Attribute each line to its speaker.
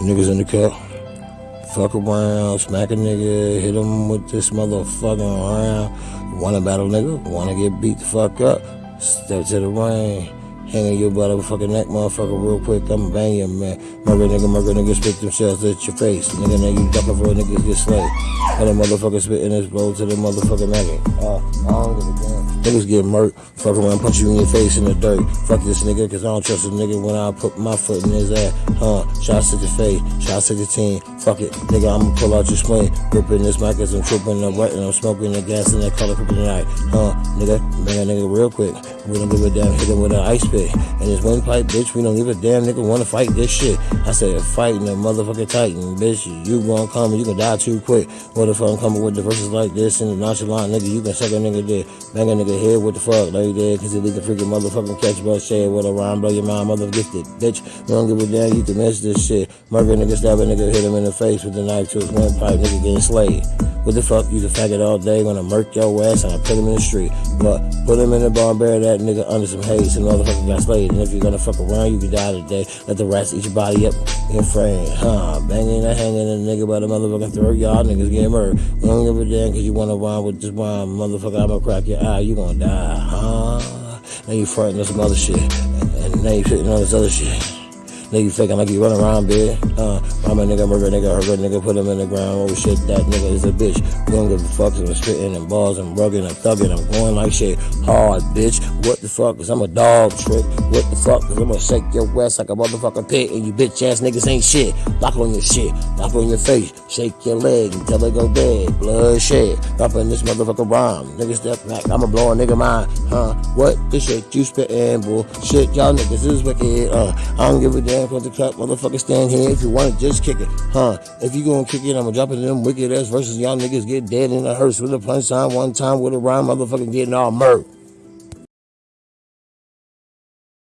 Speaker 1: Niggas in the cup. Fuck around, smack a nigga, hit him with this motherfucking round. Wanna battle nigga, wanna get beat the fuck up. Step to the ring. Hanging your motherfucking neck, motherfucker, real quick. I'm banging, man. Murder nigga, murder nigga, spit themselves at your face. Nigga, now you ducking for a niggas get slayed. And the motherfucker spitting his blow to the motherfucking maggot. Uh, I don't give a damn. Niggas get murked, fuck around, punch you in your face in the dirt. Fuck this nigga, cause I don't trust a nigga when I put my foot in his ass. Huh, shots to the face, shots to the team. Fuck it, nigga, I'ma pull out your spleen. Gripping this mic as I'm tripping the wet and I'm smoking the gas in that color kryptonite. Huh, nigga, bang a nigga real quick. We don't give a damn, hit him with an ice pick. And this windpipe, bitch, we don't give a damn nigga wanna fight this shit. I said, fighting a motherfucking titan, bitch. You gonna come and you gonna die too quick. What if I'm coming with the verses like this and the nonchalant nigga, you can suck a nigga dick. Bang a nigga head, what the fuck? Like that, cause it leave the freaking motherfucking catch shit with a rhyme, blow your mind, mother gifted. Bitch, we don't give a damn, you can miss this shit. Murder nigga, stab a nigga, hit him in the face with the knife to his windpipe, nigga getting slayed. What the fuck? You the faggot all day, gonna murk your ass and I put him in the street. But put him in the bar and bury that nigga under some haze and the motherfucker got slayed. And if you're gonna fuck around, you can die today. Let the rats eat your body up in frame. Huh? Banging and hanging a nigga by the motherfucking throat. Y'all niggas getting murdered. We don't give a damn cause you wanna rhyme with this rhyme. Motherfucker, I'ma crack your eye. You gonna die, huh? Now you fronting on some other shit. And, and now you fitting on this other shit. Nigga faking like you run around, bitch. Uh, I'm a nigga, murder nigga, hurt nigga, put him in the ground. Oh shit, that nigga is a bitch. We don't give a fuck, I'm spitting and balls and rugging and thugging. I'm going like shit hard, bitch. What the fuck? Cause I'm a dog trick. What the fuck? Cause I'm gonna shake your ass like a motherfucking pit. And you bitch ass niggas ain't shit. Lock on your shit, lock on your face. Shake your leg until it go dead. Blood shed. Dropping this motherfucker rhyme. Nigga step back, I'ma blow a nigga mind. Huh? What the shit you spitting, bull? Shit, y'all niggas is wicked. Uh, I don't give a damn stand the cut, motherfucker stand here. If you want to just kick it, huh? If you gonna kick it, I'ma drop it in them wicked ass verses. Y'all niggas get dead in the hearse with a punchline one time with a rhyme, motherfucker getting all murked.